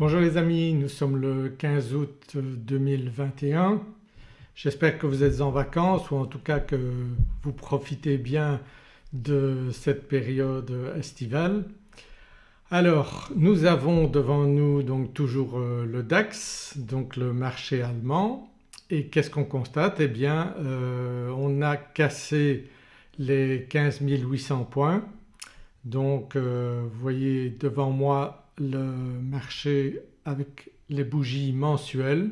Bonjour les amis, nous sommes le 15 août 2021. J'espère que vous êtes en vacances ou en tout cas que vous profitez bien de cette période estivale. Alors nous avons devant nous donc toujours euh, le DAX donc le marché allemand et qu'est-ce qu'on constate? Eh bien euh, on a cassé les 15 800 points donc euh, vous voyez devant moi le marché avec les bougies mensuelles.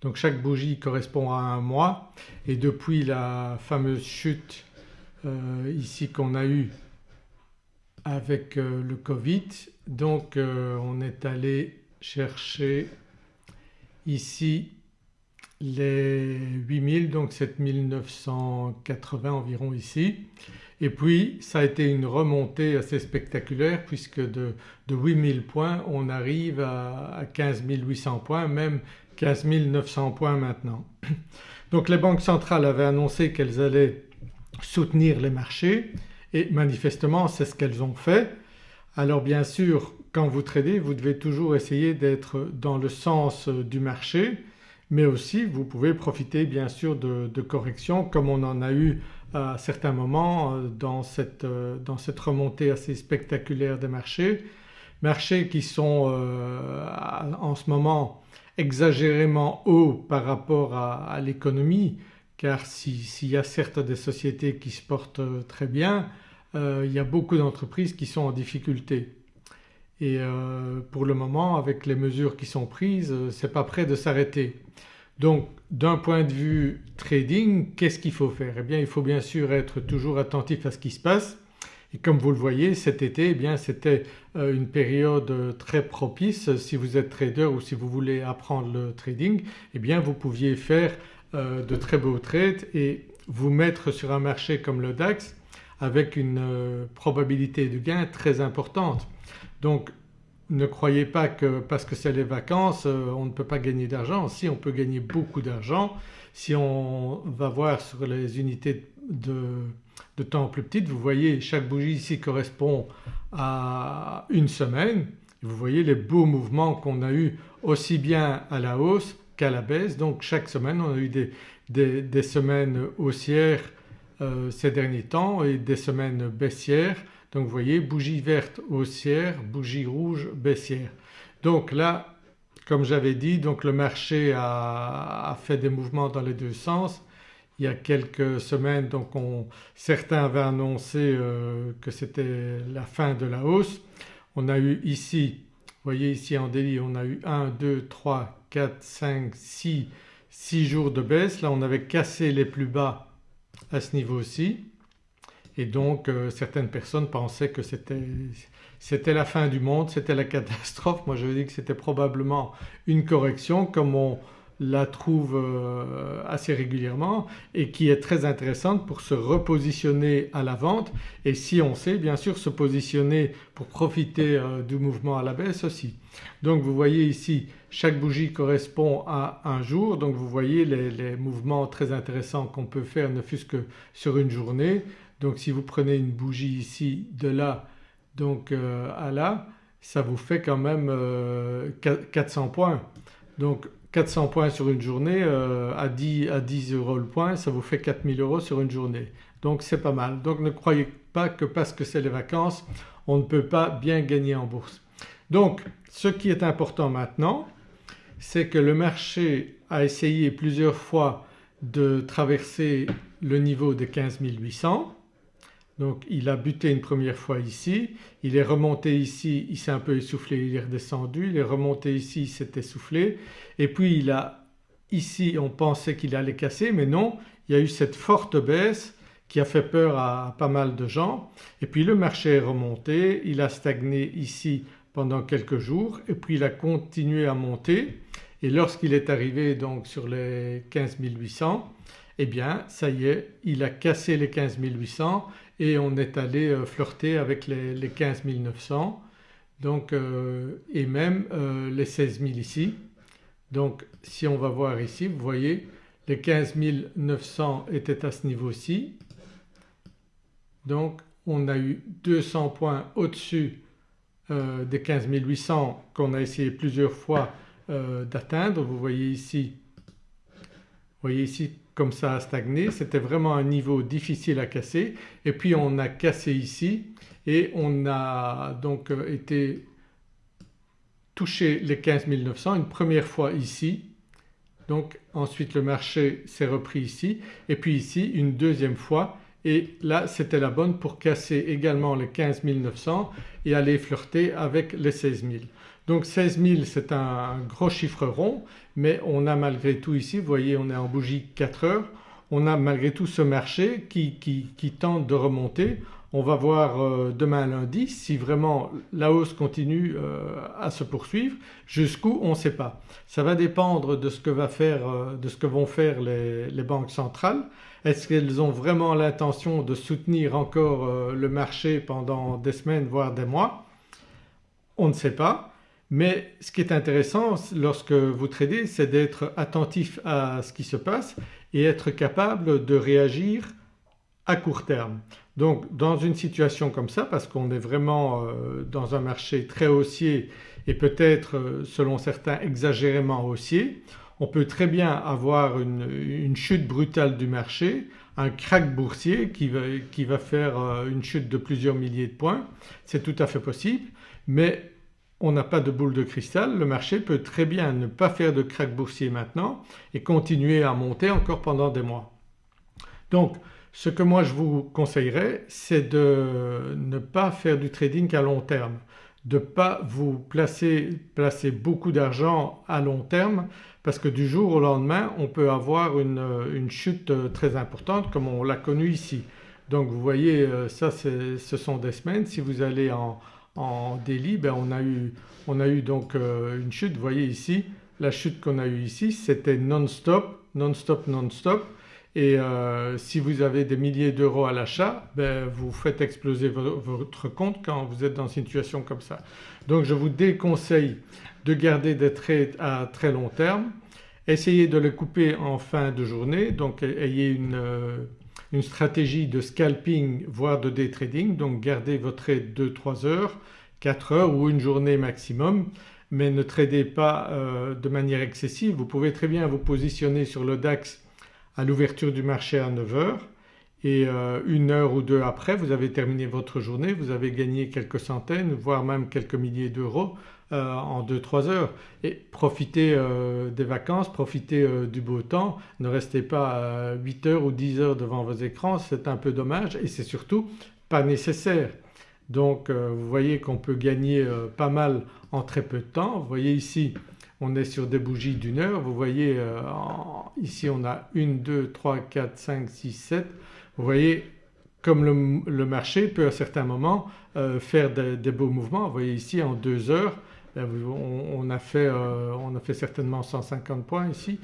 Donc chaque bougie correspond à un mois et depuis la fameuse chute euh, ici qu'on a eue avec euh, le Covid donc euh, on est allé chercher ici les 8000 donc 7980 environ ici et puis ça a été une remontée assez spectaculaire puisque de, de 8000 points on arrive à, 15 800 points même 15 900 points maintenant. Donc les banques centrales avaient annoncé qu'elles allaient soutenir les marchés et manifestement c'est ce qu'elles ont fait. Alors bien sûr quand vous tradez vous devez toujours essayer d'être dans le sens du marché mais aussi vous pouvez profiter bien sûr de, corrections comme on en a eu à certains moments euh, dans cette, euh, dans cette remontée assez spectaculaire des marchés. Marchés qui sont euh, en ce moment exagérément hauts par rapport à, l'économie car s'il y a certes des sociétés qui se portent très bien il y a beaucoup d'entreprises qui sont en difficulté et pour le moment avec les mesures qui sont prises c'est pas prêt de s'arrêter. Donc d'un point de vue trading qu'est-ce qu'il faut faire? Eh bien il faut bien sûr être toujours attentif à ce qui se passe. Et comme vous le voyez cet été eh bien c'était euh, une période très propice. Si vous êtes trader ou si vous voulez apprendre le trading eh bien vous pouviez faire euh, de très beaux trades et vous mettre sur un marché comme le DAX avec une euh, probabilité de gain très importante. Donc ne croyez pas que parce que c'est les vacances euh, on ne peut pas gagner d'argent. Si on peut gagner beaucoup d'argent si on va voir sur les unités de, temps plus petites. Vous voyez chaque bougie ici correspond à une semaine. Vous voyez les beaux mouvements qu'on a eu aussi bien à la hausse qu'à la baisse. Donc chaque semaine on a eu des, semaines haussières euh, ces derniers temps et des semaines baissières donc vous voyez bougie verte haussière, bougie rouge baissière. Donc là comme j'avais dit donc le marché a, fait des mouvements dans les deux sens. Il y a quelques semaines donc certains avaient annoncé euh, que c'était la fin de la hausse. On a eu ici, vous voyez ici en délit on a eu 1, 2, 3, 4, 5, 6, 6 jours de baisse. Là on avait cassé les plus bas à ce niveau-ci et donc euh, certaines personnes pensaient que c'était la fin du monde, c'était la catastrophe. Moi je dis que c'était probablement une correction comme on la trouve euh, assez régulièrement et qui est très intéressante pour se repositionner à la vente et si on sait bien sûr se positionner pour profiter euh, du mouvement à la baisse aussi. Donc vous voyez ici chaque bougie correspond à un jour donc vous voyez les, les mouvements très intéressants qu'on peut faire ne fût-ce que sur une journée. Donc si vous prenez une bougie ici de là donc euh, à là ça vous fait quand même 400 euh, points. Donc 400 points sur une journée euh, à, 10, à 10 euros le point ça vous fait 4000 euros sur une journée. Donc c'est pas mal. Donc ne croyez pas que parce que c'est les vacances on ne peut pas bien gagner en bourse. Donc ce qui est important maintenant c'est que le marché a essayé plusieurs fois de traverser le niveau de 15 800 donc il a buté une première fois ici, il est remonté ici, il s'est un peu essoufflé, il est redescendu, il est remonté ici, il s'est essoufflé et puis il a ici on pensait qu'il allait casser mais non il y a eu cette forte baisse qui a fait peur à pas mal de gens et puis le marché est remonté, il a stagné ici pendant quelques jours et puis il a continué à monter et lorsqu'il est arrivé donc sur les 15 800 eh bien ça y est il a cassé les 15 800 et on est allé euh, flirter avec les, 15 900 donc, euh, et même euh, les 16 000 ici. Donc si on va voir ici vous voyez les 15 900 étaient à ce niveau-ci donc on a eu 200 points au-dessus des 15 800 qu'on a essayé plusieurs fois d'atteindre. Vous voyez ici, vous voyez ici comme ça a stagné, c'était vraiment un niveau difficile à casser. Et puis on a cassé ici. Et on a donc euh, été touché les 15 900 une première fois ici. Donc ensuite le marché s'est repris ici. Et puis ici une deuxième fois et là c'était la bonne pour casser également les 15 900 et aller flirter avec les 16 000. Donc 16 000 c'est un gros chiffre rond mais on a malgré tout ici, vous voyez on est en bougie 4 heures, on a malgré tout ce marché qui, qui, tente de remonter. On va voir euh, demain lundi si vraiment la hausse continue euh, à se poursuivre. Jusqu'où on ne sait pas. Ça va dépendre de ce que, va faire, euh, de ce que vont faire les, les banques centrales. Est-ce qu'elles ont vraiment l'intention de soutenir encore le marché pendant des semaines voire des mois? On ne sait pas. Mais ce qui est intéressant lorsque vous tradez c'est d'être attentif à ce qui se passe et être capable de réagir à court terme. Donc dans une situation comme ça parce qu'on est vraiment euh, dans un marché très haussier et peut-être euh, selon certains exagérément haussier, on peut très bien avoir une, chute brutale du marché, un crack boursier qui va, faire euh, une chute de plusieurs milliers de points, c'est tout à fait possible mais on n'a pas de boule de cristal, le marché peut très bien ne pas faire de crack boursier maintenant et continuer à monter encore pendant des mois. Donc ce que moi je vous conseillerais c'est de ne pas faire du trading à long terme, de ne pas vous placer, placer beaucoup d'argent à long terme parce que du jour au lendemain on peut avoir une, chute très importante comme on l'a connu ici. Donc vous voyez euh, ça ce sont des semaines, si vous allez en, en Delhi ben on, a eu, on a eu donc euh, une chute. Vous voyez ici la chute qu'on a eue ici c'était non-stop, non-stop, non-stop et euh, si vous avez des milliers d'euros à l'achat ben vous faites exploser votre compte quand vous êtes dans une situation comme ça. Donc je vous déconseille de garder des trades à très long terme, essayez de les couper en fin de journée donc ayez une euh, une stratégie de scalping voire de day trading donc gardez votre trade 2-3 heures, 4 heures ou une journée maximum mais ne tradez pas euh, de manière excessive. Vous pouvez très bien vous positionner sur le DAX à l'ouverture du marché à 9 heures et euh, une heure ou deux après vous avez terminé votre journée, vous avez gagné quelques centaines voire même quelques milliers d'euros euh, en 2-3 heures et profitez euh, des vacances, profitez du beau temps, ne restez pas 8 heures ou 10 heures devant vos écrans, c'est un peu dommage et c'est surtout pas nécessaire. Donc vous voyez qu'on peut gagner pas mal en très peu de temps. Vous voyez ici on est sur des bougies d'une heure, vous voyez ici on a 1, 2, 3, 4, 5, 6, 7. Vous voyez comme le, marché peut à certains moments faire des, beaux mouvements. Vous voyez ici en 2 heures on, a fait, euh, on, a fait, certainement 150 points ici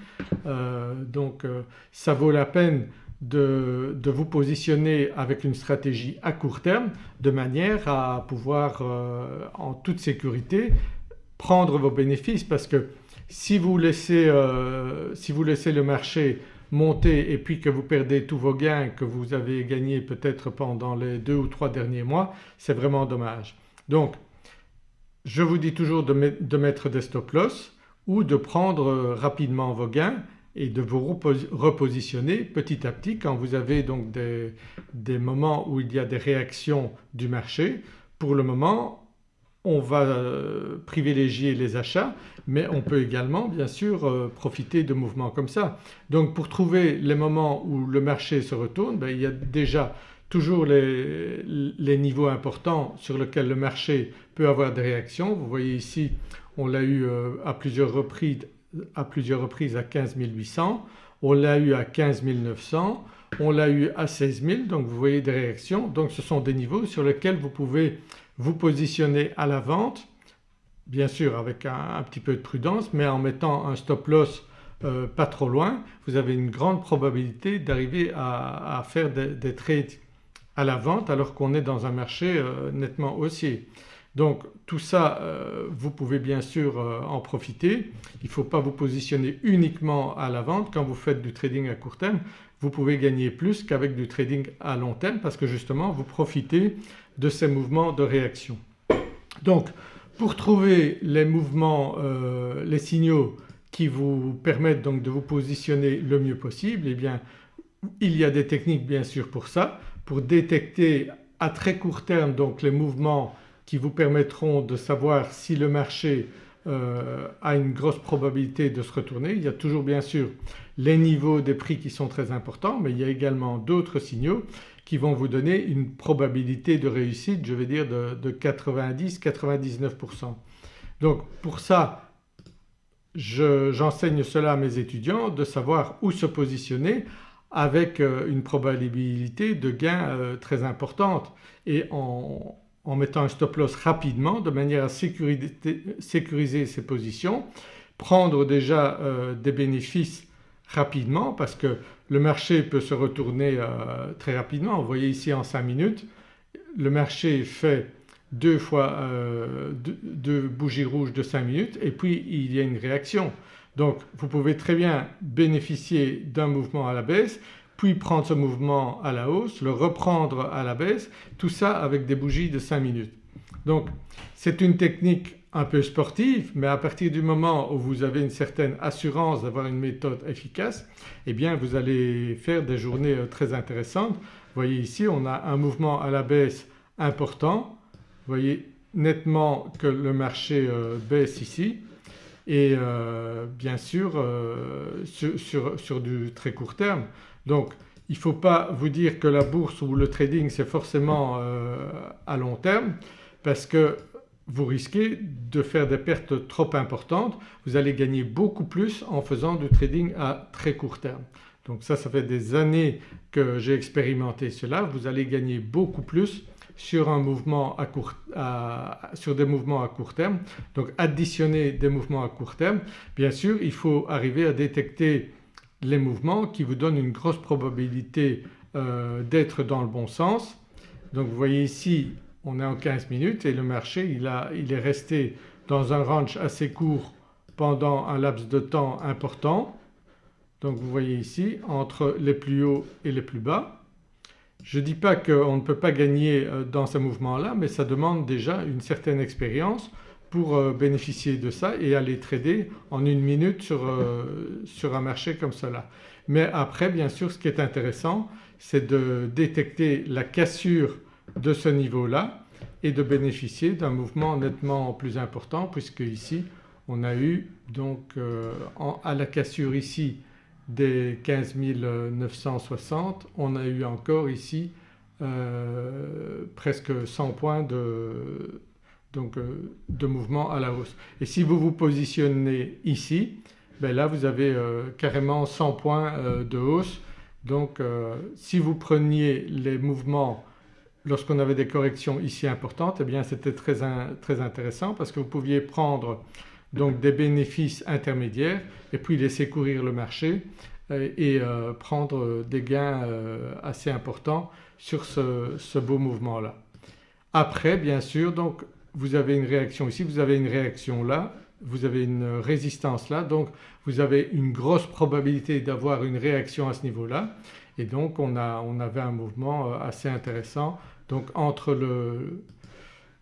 euh, donc euh, ça vaut la peine de, vous positionner avec une stratégie à court terme de manière à pouvoir en toute sécurité prendre vos bénéfices parce que si vous laissez, si vous laissez le marché monter et puis que vous perdez tous vos gains que vous avez gagnés peut-être pendant les deux ou trois derniers mois c'est vraiment dommage. Donc je vous dis toujours de, mettre des stop loss ou de prendre euh, rapidement vos gains et de vous repositionner petit à petit quand vous avez donc des, moments où il y a des réactions du marché. Pour le moment on va euh, privilégier les achats mais on peut également bien sûr euh, profiter de mouvements comme ça. Donc pour trouver les moments où le marché se retourne ben, il y a déjà toujours les, niveaux importants sur lesquels le marché peut avoir des réactions. Vous voyez ici on l'a eu euh, à plusieurs reprises à, plusieurs reprises à 15 800, on l'a eu à 15 900, on l'a eu à 16 000 donc vous voyez des réactions. Donc ce sont des niveaux sur lesquels vous pouvez vous positionner à la vente bien sûr avec un, petit peu de prudence mais en mettant un stop loss euh, pas trop loin vous avez une grande probabilité d'arriver à, faire des trades à la vente alors qu'on est dans un marché euh, nettement haussier. Donc tout ça euh, vous pouvez bien sûr euh, en profiter. Il ne faut pas vous positionner uniquement à la vente. Quand vous faites du trading à court terme vous pouvez gagner plus qu'avec du trading à long terme parce que justement vous profitez de ces mouvements de réaction. Donc pour trouver les mouvements, euh, les signaux qui vous permettent donc de vous positionner le mieux possible eh bien il y a des techniques bien sûr pour ça, pour détecter à très court terme donc les mouvements qui vous permettront de savoir si le marché euh, a une grosse probabilité de se retourner. Il y a toujours bien sûr les niveaux des prix qui sont très importants mais il y a également d'autres signaux qui vont vous donner une probabilité de réussite je vais dire de, 90-99%. Donc pour ça j'enseigne cela à mes étudiants de savoir où se positionner avec euh, une probabilité de gain euh, très importante et en, mettant un stop loss rapidement de manière à sécuriser, ses positions, prendre déjà euh, des bénéfices rapidement parce que le marché peut se retourner très rapidement. Vous voyez ici en 5 minutes le marché fait deux fois deux, bougies rouges de 5 minutes et puis il y a une réaction. Donc vous pouvez très bien bénéficier d'un mouvement à la baisse puis prendre ce mouvement à la hausse, le reprendre à la baisse, tout ça avec des bougies de 5 minutes. Donc c'est une technique un peu sportive mais à partir du moment où vous avez une certaine assurance d'avoir une méthode efficace eh bien vous allez faire des journées euh, très intéressantes. Vous voyez ici on a un mouvement à la baisse important, vous voyez nettement que le marché euh, baisse ici et euh, bien sûr euh, sur, du très court terme. Donc il ne faut pas vous dire que la bourse ou le trading c'est forcément euh, à long terme parce que vous risquez de faire des pertes trop importantes. Vous allez gagner beaucoup plus en faisant du trading à très court terme. Donc ça, ça fait des années que j'ai expérimenté cela. Vous allez gagner beaucoup plus sur, des mouvements à court terme. Donc additionner des mouvements à court terme. Bien sûr il faut arriver à détecter les mouvements qui vous donnent une grosse probabilité euh, d'être dans le bon sens. Donc vous voyez ici on est en 15 minutes et le marché il, a, il est resté dans un range assez court pendant un laps de temps important. Donc vous voyez ici entre les plus hauts et les plus bas. Je ne dis pas qu'on ne peut pas gagner euh, dans ce mouvement-là mais ça demande déjà une certaine expérience pour euh, bénéficier de ça et aller trader en une minute sur, euh, sur un marché comme cela. Mais après bien sûr ce qui est intéressant c'est de détecter la cassure de ce niveau-là et de bénéficier d'un mouvement nettement plus important puisque ici on a eu donc à la cassure ici des 15 960 on a eu encore ici euh, presque 100 points de, donc, euh, de mouvement à la hausse. Et si vous vous positionnez ici ben là vous avez euh, carrément 100 points de hausse donc si vous preniez les mouvements lorsqu'on avait des corrections ici importantes eh bien c'était très, très intéressant parce que vous pouviez prendre donc des bénéfices intermédiaires et puis laisser courir le marché euh, et euh, prendre des gains euh, assez importants sur ce, beau mouvement-là. Après bien sûr donc vous avez une réaction ici, vous avez une réaction là, vous avez une résistance là donc vous avez une grosse probabilité d'avoir une réaction à ce niveau-là et donc on, a, on, avait un mouvement assez intéressant donc entre le,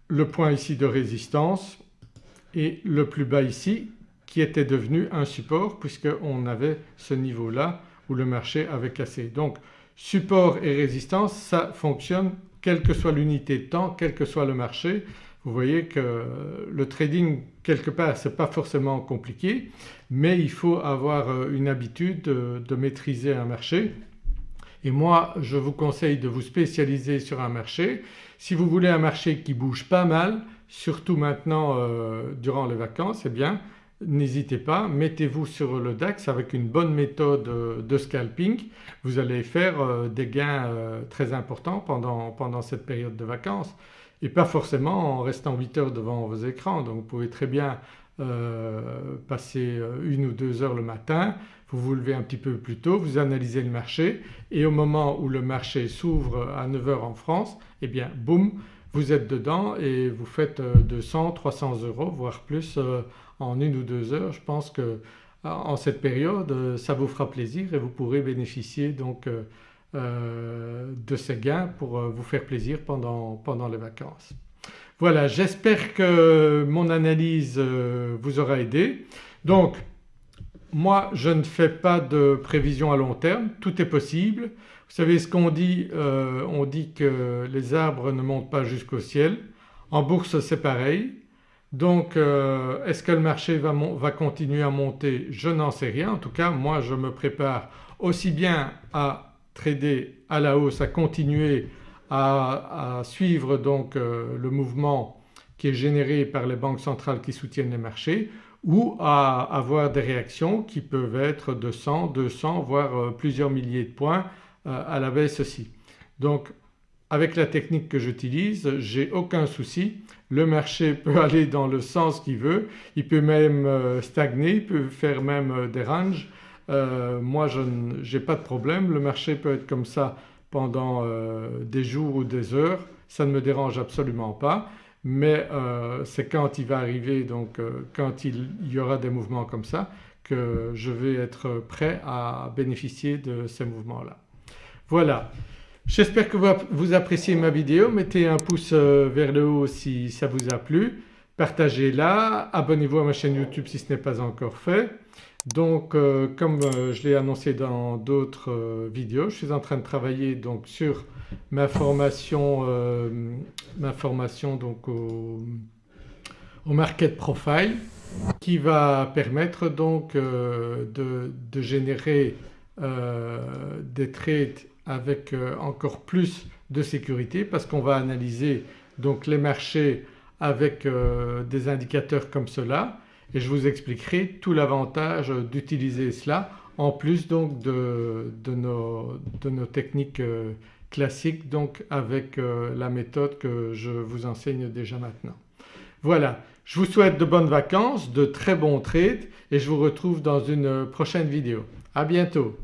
le point ici de résistance et le plus bas ici qui était devenu un support puisqu'on avait ce niveau-là où le marché avait cassé. Donc support et résistance ça fonctionne quelle que soit l'unité de temps, quel que soit le marché. Vous voyez que le trading quelque part ce n'est pas forcément compliqué mais il faut avoir euh, une habitude de, maîtriser un marché. Et moi je vous conseille de vous spécialiser sur un marché. Si vous voulez un marché qui bouge pas mal surtout maintenant euh, durant les vacances eh bien n'hésitez pas, mettez-vous sur le DAX avec une bonne méthode euh, de scalping, vous allez faire euh, des gains très importants pendant cette période de vacances et pas forcément en restant 8 heures devant vos écrans. Donc vous pouvez très bien passer une ou deux heures le matin, vous vous levez un petit peu plus tôt, vous analysez le marché et au moment où le marché s'ouvre à 9h en France eh bien boum vous êtes dedans et vous faites 200, euh, 300 euros voire plus euh, en une ou deux heures. Je pense que en cette période euh, ça vous fera plaisir et vous pourrez bénéficier donc de ces gains pour vous faire plaisir pendant, pendant les vacances. Voilà j'espère que mon analyse euh, vous aura aidé. Donc moi je ne fais pas de prévision à long terme, tout est possible. Vous savez ce qu'on dit, euh, on dit que les arbres ne montent pas jusqu'au ciel. En bourse c'est pareil. Donc euh, est-ce que le marché va, va continuer à monter? Je n'en sais rien. En tout cas moi je me prépare aussi bien à trader à la hausse, à continuer à, suivre donc euh, le mouvement qui est généré par les banques centrales qui soutiennent les marchés ou à avoir des réactions qui peuvent être de 100, 200 voire euh, plusieurs milliers de points euh, à la baisse aussi. Donc avec la technique que j'utilise j'ai aucun souci, le marché peut aller dans le sens qu'il veut, il peut même stagner, il peut faire même des ranges. Moi je n'ai pas de problème, le marché peut être comme ça pendant euh, des jours ou des heures, ça ne me dérange absolument pas. Mais euh, c'est quand il va arriver donc euh, quand il y aura des mouvements comme ça que je vais être prêt à bénéficier de ces mouvements-là. Voilà, j'espère que vous appréciez ma vidéo, mettez un pouce vers le haut si ça vous a plu, partagez-la, abonnez-vous à ma chaîne YouTube si ce n'est pas encore fait. Donc euh, comme euh, je l'ai annoncé dans d'autres euh, vidéos, je suis en train de travailler donc sur ma formation, ma formation donc au, market profile qui va permettre donc de, de, générer des trades avec encore plus de sécurité parce qu'on va analyser donc les marchés avec des indicateurs comme cela et je vous expliquerai tout l'avantage d'utiliser cela en plus donc de, nos, techniques euh, classiques donc avec euh, la méthode que je vous enseigne déjà maintenant. Voilà, je vous souhaite de bonnes vacances, de très bons trades et je vous retrouve dans une prochaine vidéo. À bientôt